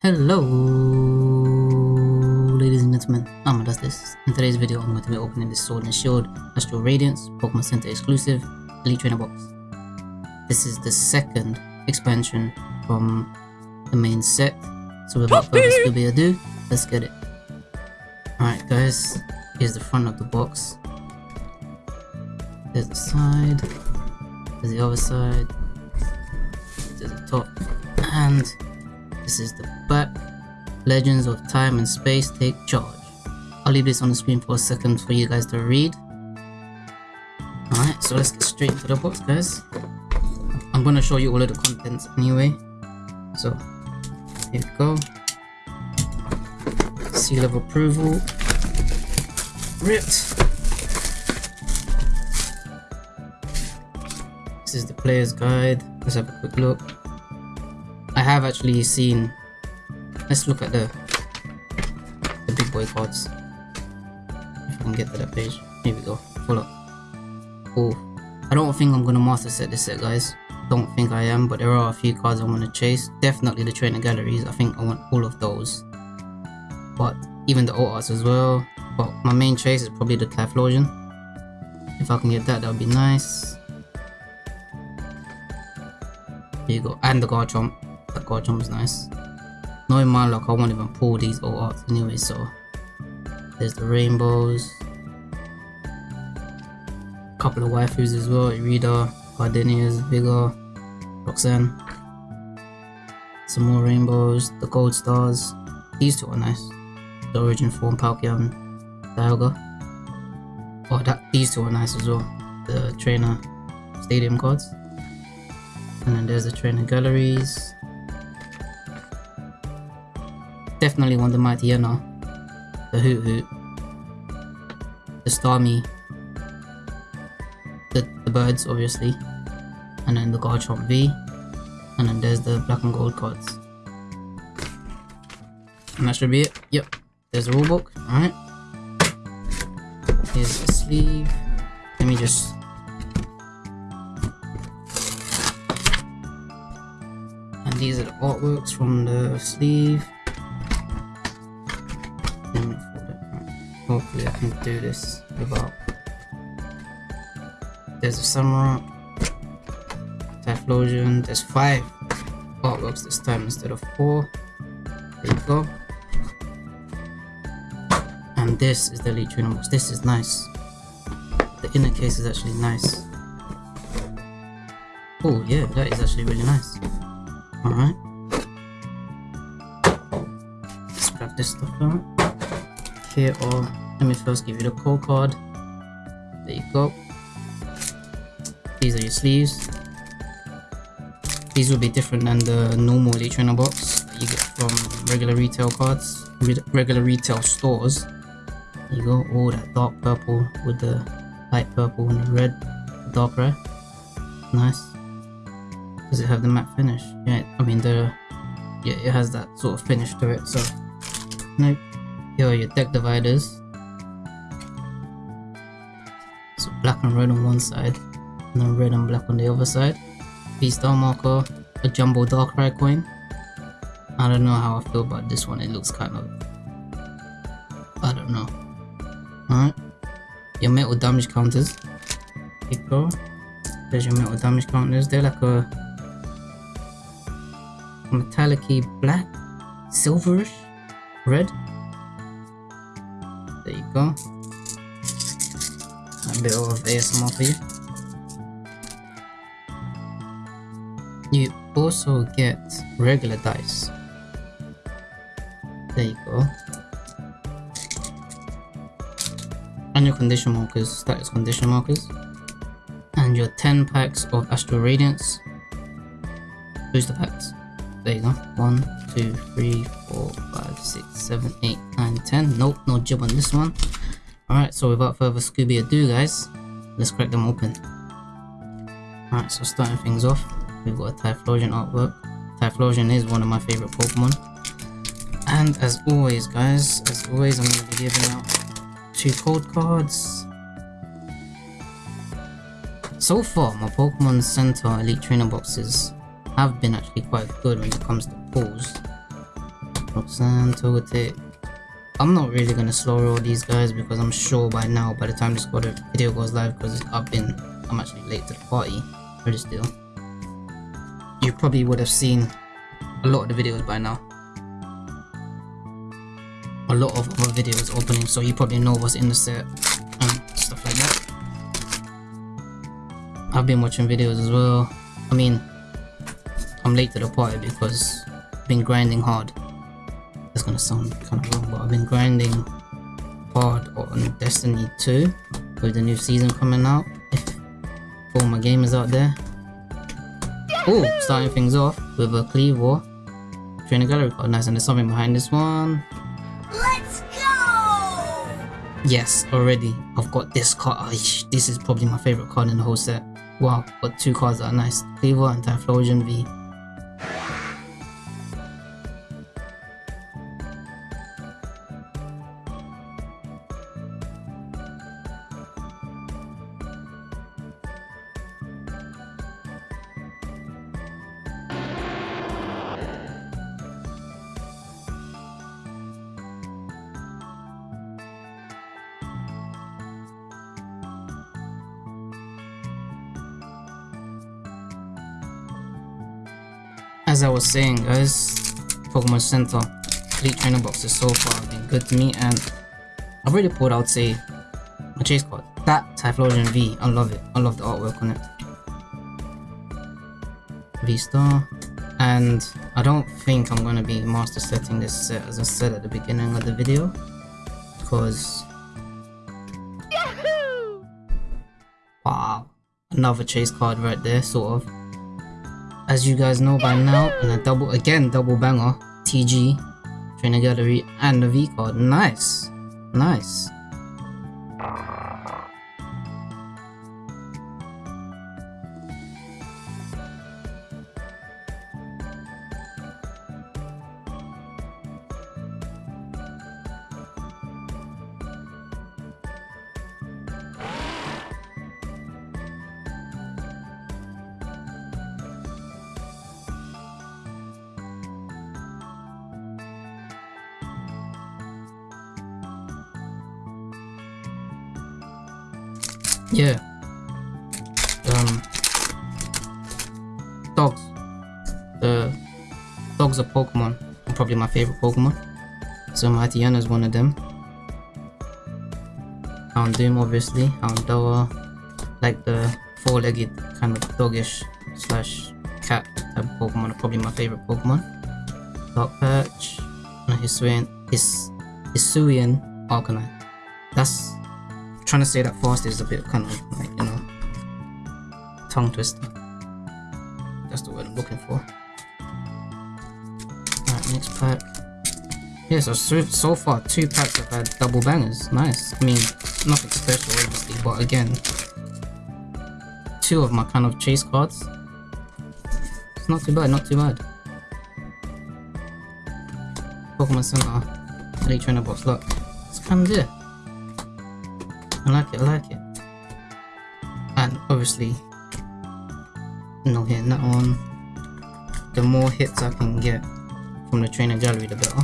Hello, ladies and gentlemen, I'm this. In today's video, I'm going to be opening this Sword and Shield Astral Radiance Pokemon Center exclusive Elite Trainer box. This is the second expansion from the main set, so without further ado, let's get it. Alright guys, here's the front of the box. There's the side, there's the other side, there's the top, and this is the back. Legends of Time and Space take charge. I'll leave this on the screen for a second for you guys to read. Alright, so let's get straight into the box guys. I'm gonna show you all of the contents anyway. So, here we go. Seal of approval. Ripped. This is the player's guide. Let's have a quick look. Have actually seen. Let's look at the the big boy cards. If I can get to that page. Here we go. hold up. Oh, I don't think I'm gonna master set this set, guys. Don't think I am, but there are a few cards I want to chase. Definitely the trainer galleries. I think I want all of those. But even the arts as well. But my main chase is probably the Typhlosion. If I can get that, that would be nice. Here you go. And the Garchomp that Garchomp is nice. Knowing my luck, I won't even pull these all out anyway, so there's the rainbows. a Couple of waifus as well, Irida, Gardenia's, Vigor, Roxanne. Some more rainbows, the gold stars. These two are nice. The origin form, Palkia Dialga. Oh, that these two are nice as well. The trainer stadium cards. And then there's the trainer galleries. Definitely want the Mightyena, the Hoothoot, the Starmie, the, the birds obviously, and then the Garchomp V, and then there's the black and gold cards. And that should be it. Yep, there's the rulebook. Alright. Here's the sleeve. Let me just and these are the artworks from the sleeve. Can do this without. There's a Samurott, Typhlosion, there's five artworks this time instead of four. There you go. And this is the Elite Trainer box. This is nice. The inner case is actually nice. Oh yeah, that is actually really nice. Alright. Let's grab this stuff out here or let me first give you the code card. There you go. These are your sleeves. These will be different than the normal trainer box you get from regular retail cards regular retail stores. You go. Oh that dark purple with the light purple and the red dark red. Nice. Does it have the matte finish? Yeah i mean the yeah it has that sort of finish to it so. Nope. Here are your deck dividers. Black and red on one side, and then red and black on the other side. V-Star marker, a jumbo Darkrai coin. I don't know how I feel about this one, it looks kind of... I don't know. Alright. Your metal damage counters. Here you go. There's your metal damage counters. They're like a metallic black, silverish, red there you go. A bit of ASMR for you. You also get regular dice. There you go. And your condition markers, status condition markers. And your 10 packs of Astral Radiance booster packs. There you go. One, two, three, four, five, six, seven, eight, nine, ten. Nope, no jib on this one. Alright, so without further Scooby ado, guys, let's crack them open. Alright, so starting things off, we've got a Typhlosion artwork. Typhlosion is one of my favorite Pokemon. And as always, guys, as always, I'm going to be giving out two code cards. So far, my Pokemon Center Elite Trainer boxes have been actually quite good when it comes to pulls. Roxanne, Togetic. I'm not really gonna slow roll these guys because I'm sure by now, by the time this video goes live, because I've been, I'm actually late to the party, really still. You probably would have seen a lot of the videos by now. A lot of other videos opening, so you probably know what's in the set and stuff like that. I've been watching videos as well. I mean, I'm late to the party because I've been grinding hard gonna sound kind of wrong, but I've been grinding hard on Destiny 2 with the new season coming out. If all my gamers out there. Oh, starting things off with a Kleavor. Trainer gallery card, nice, and there's something behind this one. Let's go! Yes, already I've got this card. Ah, this is probably my favorite card in the whole set. Wow, got two cards that are nice. Kleavor and Typhlosion V. as I was saying guys, Pokemon Center, three trainer boxes so far have been good to me and I've already pulled out say my chase card. That Typhlosion V, I love it. I love the artwork on it. V-Star. And I don't think I'm gonna be master setting this set as I said at the beginning of the video. Because Wow. Another chase card right there, sort of as you guys know by now, and a double, again, double banger, TG, Trainer Gallery, and the V card. Nice. Nice. Yeah. Um. Dogs. The dogs are Pokemon. Probably my favorite Pokemon. So Mightyena is one of them. Houndoom, obviously. Houndour. Like the four-legged kind of doggish slash cat type Pokemon are probably my favorite Pokemon. Dark Patch. And Hisuian. His Hisuian Arcanine. That's trying to say that fast is a bit kind of like, you know, tongue twister. That's the word I'm looking for. Alright, next pack. Yeah, so, so, so far two packs have had double bangers. Nice. I mean, nothing special obviously, but again, two of my kind of chase cards. It's not too bad, not too bad. Pokemon Center, Elite Trainer Box, look. It's kind of there. I like it, I like it. And obviously, no hitting that one. The more hits I can get from the trainer gallery, the better.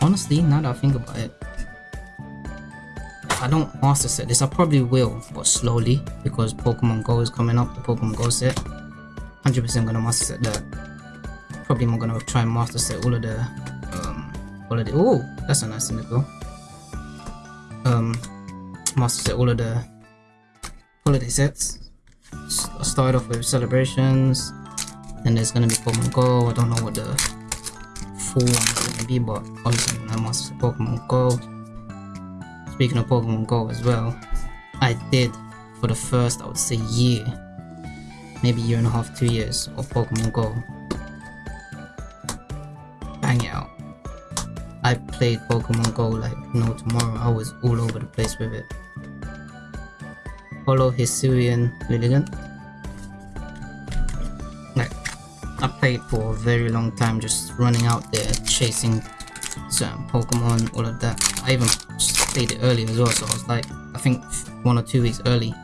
Honestly, now that I think about it, I don't master set this, I probably will, but slowly, because Pokemon Go is coming up, the Pokemon Go set. 100% gonna master set that. Probably I'm gonna try and master set all of the holiday. Oh, that's a nice thing to go. Um, master set all of the holiday sets. I'll start off with celebrations. and there's gonna be Pokemon Go. I don't know what the full one is gonna be, but obviously I'm gonna Pokemon Go. Speaking of Pokemon Go as well, I did for the first, I would say, year, maybe year and a half, two years of Pokemon Go. Bang it out. I played Pokemon Go like no tomorrow. I was all over the place with it. Follow Hisuian Lilligant. Like, I played for a very long time just running out there chasing certain Pokemon, all of that. I even played it early as well, so I was like, I think one or two weeks early.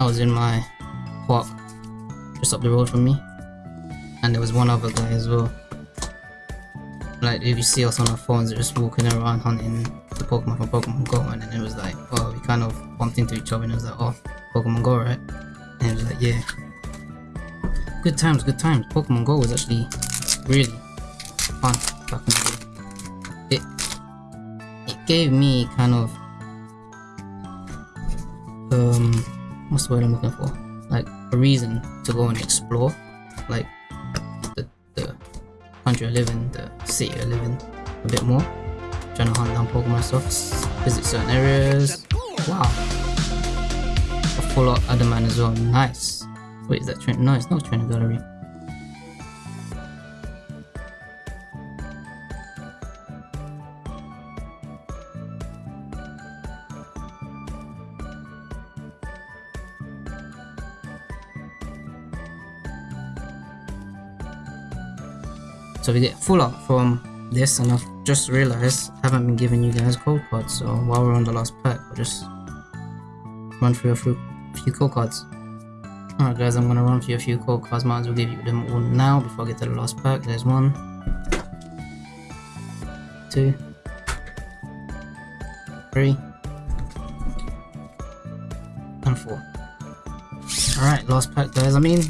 I was in my park just up the road from me. and there was one other guy as well. Like if you see us on our phones, just walking around hunting the Pokemon from Pokemon Go, and then it was like, oh, we kind of bumped into each other, and it was like, oh, Pokemon Go, right? And it was like, yeah. Good times, good times. Pokemon Go was actually really fun back in. It it gave me kind of um what's the word I'm looking for? Like a reason to go and explore like 111, the C11 a bit more. Trying to hunt down Pokemon stuff, visit certain areas. Wow. A full lot other man as well, nice. Wait, is that train? No, it's not trainer gallery. So we get full up from this and I've just realized I haven't been giving you guys code cards so while we're on the last pack I'll just run through a few, few code cards. Alright guys, I'm gonna run through a few code cards, might as well give you them all now before I get to the last pack. There's one, two, three, and four. Alright, last pack guys. I mean,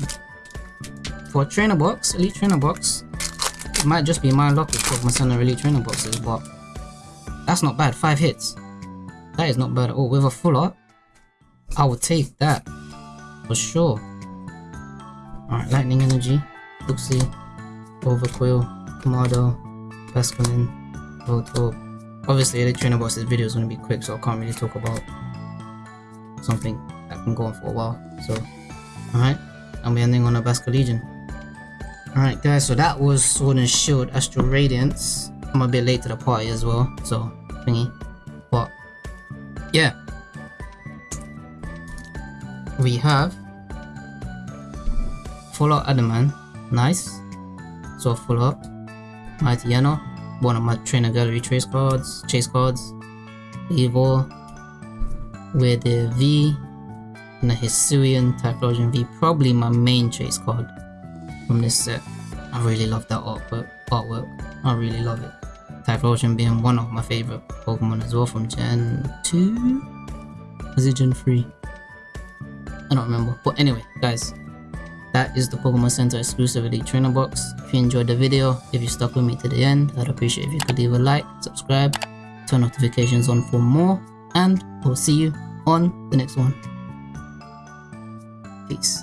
for trainer box, elite trainer box, it might just be my luck with Pokemon Center elite trainer boxes, but that's not bad. Five hits. That is not bad at all. With a full art, I would take that for sure. Alright, Lightning Energy, Luxie, Overqwil, Kamado, Basculin, Voltorb. Obviously, the trainer box's video is going to be quick, so I can't really talk about something that can go on for a while. So, alright, I'm ending on a Basculegion. Alright guys, so that was Sword and Shield Astral Radiance. I'm a bit late to the party as well, so thingy. But yeah. We have Full Art Adaman, nice. So full up. Mightyena, one of my trainer gallery trace cards, chase cards. Evil with the V and a Hisuian Typhlosion V, probably my main chase card from this set. I really love that artwork. artwork. I really love it. Typhlosion being one of my favorite Pokemon as well from Gen 2? Was it Gen 3? I don't remember. But anyway, guys, that is the Pokemon Center exclusive Elite Trainer Box. If you enjoyed the video, if you stuck with me to the end, I'd appreciate if you could leave a like, subscribe, turn notifications on for more, and I'll see you on the next one. Peace.